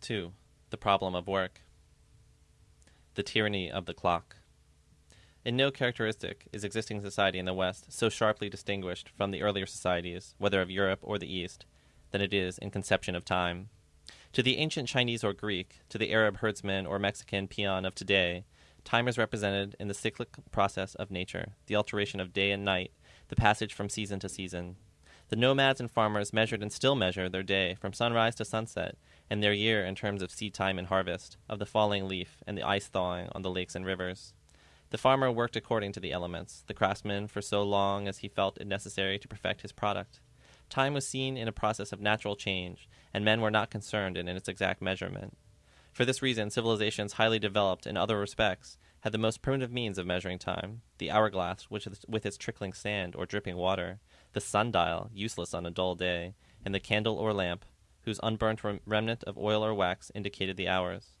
2. The problem of work. The tyranny of the clock. In no characteristic is existing society in the West so sharply distinguished from the earlier societies, whether of Europe or the East, than it is in conception of time. To the ancient Chinese or Greek, to the Arab herdsman or Mexican peon of today, time is represented in the cyclic process of nature, the alteration of day and night, the passage from season to season. The nomads and farmers measured and still measure their day from sunrise to sunset, and their year in terms of seed time and harvest, of the falling leaf and the ice thawing on the lakes and rivers. The farmer worked according to the elements, the craftsman for so long as he felt it necessary to perfect his product. Time was seen in a process of natural change, and men were not concerned in its exact measurement. For this reason, civilizations highly developed in other respects had the most primitive means of measuring time the hourglass, which with its trickling sand or dripping water, the sundial, useless on a dull day, and the candle or lamp, whose unburnt rem- remnant of oil or wax indicated the hours.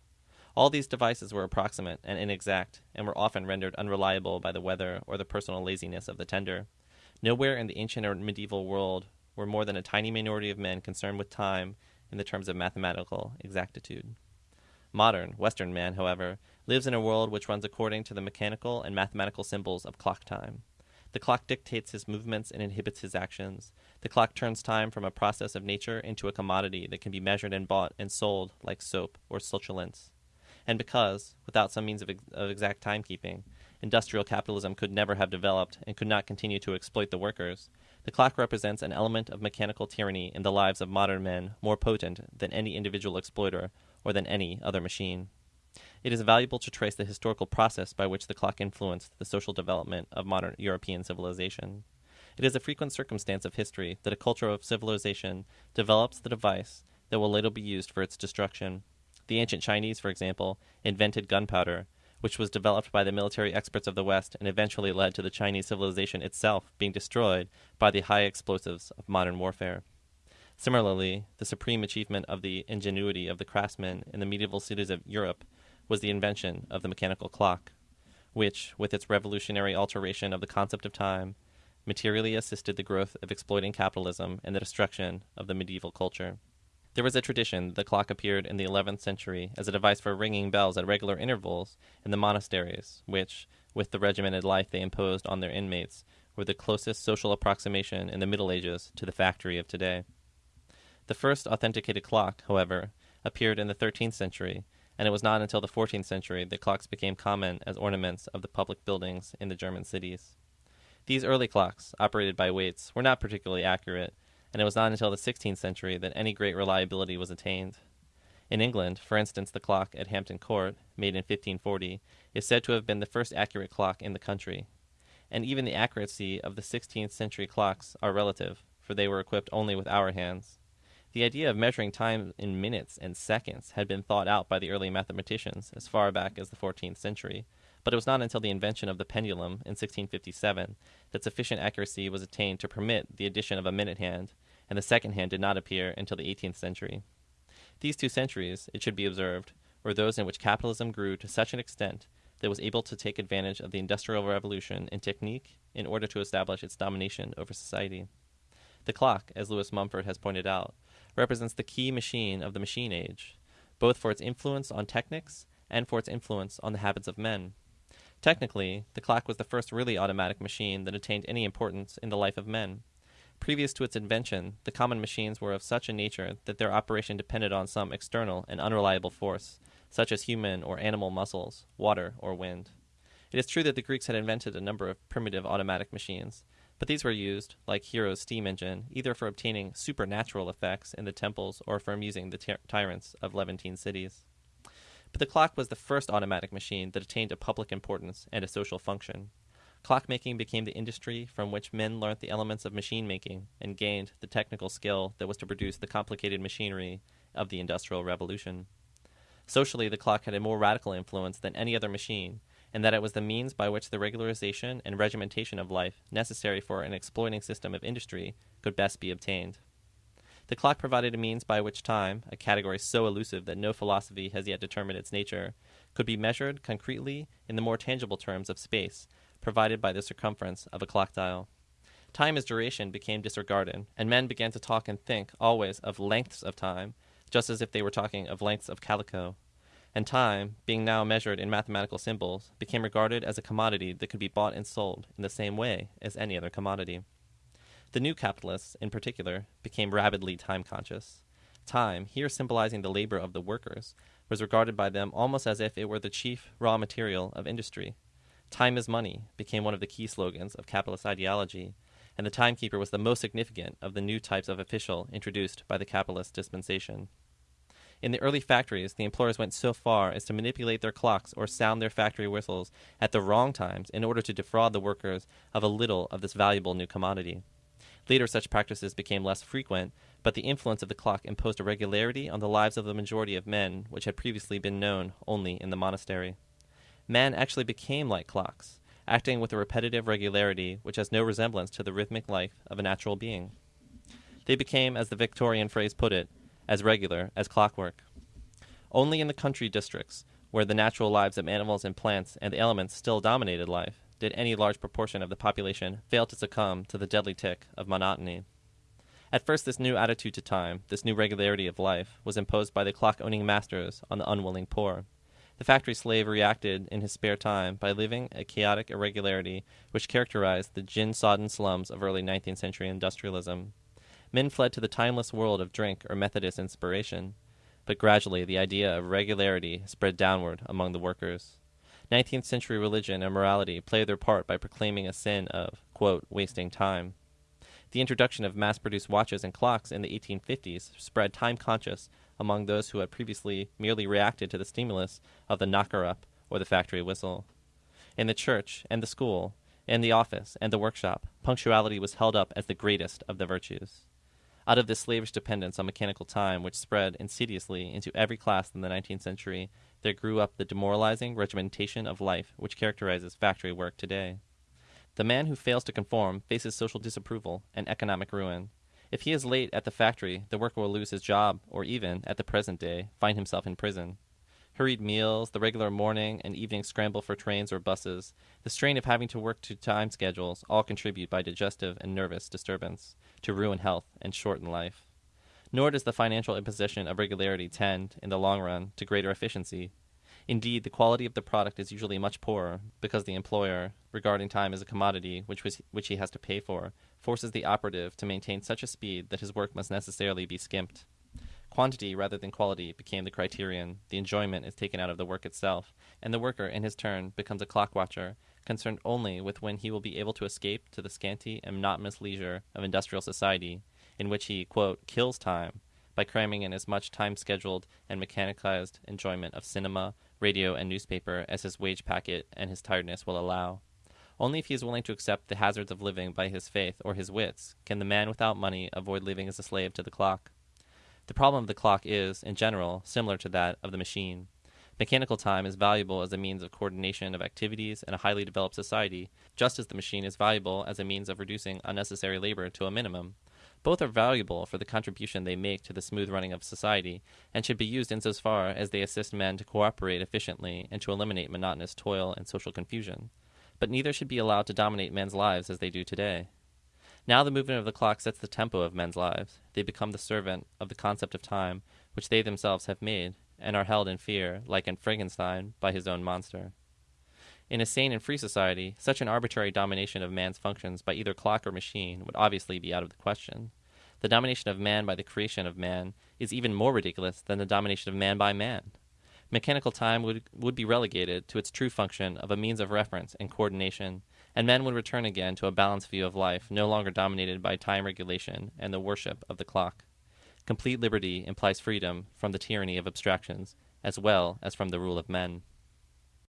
All these devices were approximate and inexact, and were often rendered unreliable by the weather or the personal laziness of the tender. Nowhere in the ancient or medieval world were more than a tiny minority of men concerned with time in the terms of mathematical exactitude. Modern, Western man, however, lives in a world which runs according to the mechanical and mathematical symbols of clock time. The clock dictates his movements and inhibits his actions. The clock turns time from a process of nature into a commodity that can be measured and bought and sold like soap or succulents. And because, without some means of, ex- of exact timekeeping, industrial capitalism could never have developed and could not continue to exploit the workers, the clock represents an element of mechanical tyranny in the lives of modern men more potent than any individual exploiter or than any other machine. It is valuable to trace the historical process by which the clock influenced the social development of modern European civilization. It is a frequent circumstance of history that a culture of civilization develops the device that will later be used for its destruction. The ancient Chinese, for example, invented gunpowder, which was developed by the military experts of the West and eventually led to the Chinese civilization itself being destroyed by the high explosives of modern warfare. Similarly, the supreme achievement of the ingenuity of the craftsmen in the medieval cities of Europe was the invention of the mechanical clock, which, with its revolutionary alteration of the concept of time, materially assisted the growth of exploiting capitalism and the destruction of the medieval culture. There was a tradition that the clock appeared in the 11th century as a device for ringing bells at regular intervals in the monasteries, which, with the regimented life they imposed on their inmates, were the closest social approximation in the Middle Ages to the factory of today. The first authenticated clock, however, appeared in the 13th century, and it was not until the 14th century that clocks became common as ornaments of the public buildings in the German cities. These early clocks, operated by weights, were not particularly accurate, and it was not until the 16th century that any great reliability was attained. In England, for instance, the clock at Hampton Court, made in 1540, is said to have been the first accurate clock in the country. And even the accuracy of the 16th century clocks are relative, for they were equipped only with hour hands. The idea of measuring time in minutes and seconds had been thought out by the early mathematicians as far back as the 14th century, but it was not until the invention of the pendulum in 1657 that sufficient accuracy was attained to permit the addition of a minute hand, and the second hand did not appear until the 18th century. These two centuries, it should be observed, were those in which capitalism grew to such an extent that it was able to take advantage of the Industrial Revolution in technique in order to establish its domination over society. The clock, as Lewis Mumford has pointed out, represents the key machine of the machine age, both for its influence on technics and for its influence on the habits of men. Technically, the clock was the first really automatic machine that attained any importance in the life of men. Previous to its invention, the common machines were of such a nature that their operation depended on some external and unreliable force, such as human or animal muscles, water, or wind. It is true that the Greeks had invented a number of primitive automatic machines, but these were used, like Hero's steam engine, either for obtaining supernatural effects in the temples or for amusing the ty- tyrants of Levantine cities. But the clock was the first automatic machine that attained a public importance and a social function. Clockmaking became the industry from which men learnt the elements of machine making and gained the technical skill that was to produce the complicated machinery of the Industrial Revolution. Socially, the clock had a more radical influence than any other machine, and that it was the means by which the regularization and regimentation of life necessary for an exploiting system of industry could best be obtained. The clock provided a means by which time, a category so elusive that no philosophy has yet determined its nature, could be measured concretely in the more tangible terms of space provided by the circumference of a clock dial. Time as duration became disregarded, and men began to talk and think always of lengths of time, just as if they were talking of lengths of calico. And time, being now measured in mathematical symbols, became regarded as a commodity that could be bought and sold in the same way as any other commodity. The new capitalists, in particular, became rabidly time conscious. Time, here symbolizing the labor of the workers, was regarded by them almost as if it were the chief raw material of industry. Time is money became one of the key slogans of capitalist ideology, and the timekeeper was the most significant of the new types of official introduced by the capitalist dispensation. In the early factories, the employers went so far as to manipulate their clocks or sound their factory whistles at the wrong times in order to defraud the workers of a little of this valuable new commodity. Later, such practices became less frequent, but the influence of the clock imposed a regularity on the lives of the majority of men which had previously been known only in the monastery. Man actually became like clocks, acting with a repetitive regularity which has no resemblance to the rhythmic life of a natural being. They became, as the Victorian phrase put it, as regular as clockwork. Only in the country districts, where the natural lives of animals and plants and the elements still dominated life, did any large proportion of the population fail to succumb to the deadly tick of monotony. At first, this new attitude to time, this new regularity of life, was imposed by the clock owning masters on the unwilling poor. The factory slave reacted in his spare time by living a chaotic irregularity which characterized the gin sodden slums of early 19th century industrialism. Men fled to the timeless world of drink or Methodist inspiration, but gradually the idea of regularity spread downward among the workers. 19th century religion and morality played their part by proclaiming a sin of, quote, wasting time. The introduction of mass produced watches and clocks in the 1850s spread time conscious among those who had previously merely reacted to the stimulus of the knocker up or the factory whistle. In the church and the school, in the office and the workshop, punctuality was held up as the greatest of the virtues. Out of this slavish dependence on mechanical time, which spread insidiously into every class in the 19th century, there grew up the demoralizing regimentation of life which characterizes factory work today. The man who fails to conform faces social disapproval and economic ruin. If he is late at the factory, the worker will lose his job, or even, at the present day, find himself in prison. Hurried meals, the regular morning and evening scramble for trains or buses, the strain of having to work to time schedules all contribute by digestive and nervous disturbance to ruin health and shorten life. Nor does the financial imposition of regularity tend, in the long run, to greater efficiency. Indeed, the quality of the product is usually much poorer, because the employer, regarding time as a commodity which, was, which he has to pay for, forces the operative to maintain such a speed that his work must necessarily be skimped. Quantity rather than quality became the criterion, the enjoyment is taken out of the work itself, and the worker, in his turn, becomes a clock watcher, concerned only with when he will be able to escape to the scanty and monotonous leisure of industrial society, in which he, quote, kills time by cramming in as much time scheduled and mechanized enjoyment of cinema, radio, and newspaper as his wage packet and his tiredness will allow. Only if he is willing to accept the hazards of living by his faith or his wits can the man without money avoid living as a slave to the clock. The problem of the clock is, in general, similar to that of the machine. Mechanical time is valuable as a means of coordination of activities in a highly developed society, just as the machine is valuable as a means of reducing unnecessary labor to a minimum. Both are valuable for the contribution they make to the smooth running of society, and should be used insofar as they assist men to cooperate efficiently and to eliminate monotonous toil and social confusion. But neither should be allowed to dominate men's lives as they do today. Now the movement of the clock sets the tempo of men's lives. They become the servant of the concept of time, which they themselves have made, and are held in fear, like in Frankenstein, by his own monster. In a sane and free society, such an arbitrary domination of man's functions by either clock or machine would obviously be out of the question. The domination of man by the creation of man is even more ridiculous than the domination of man by man. Mechanical time would, would be relegated to its true function of a means of reference and coordination, and men would return again to a balanced view of life no longer dominated by time regulation and the worship of the clock. Complete liberty implies freedom from the tyranny of abstractions, as well as from the rule of men.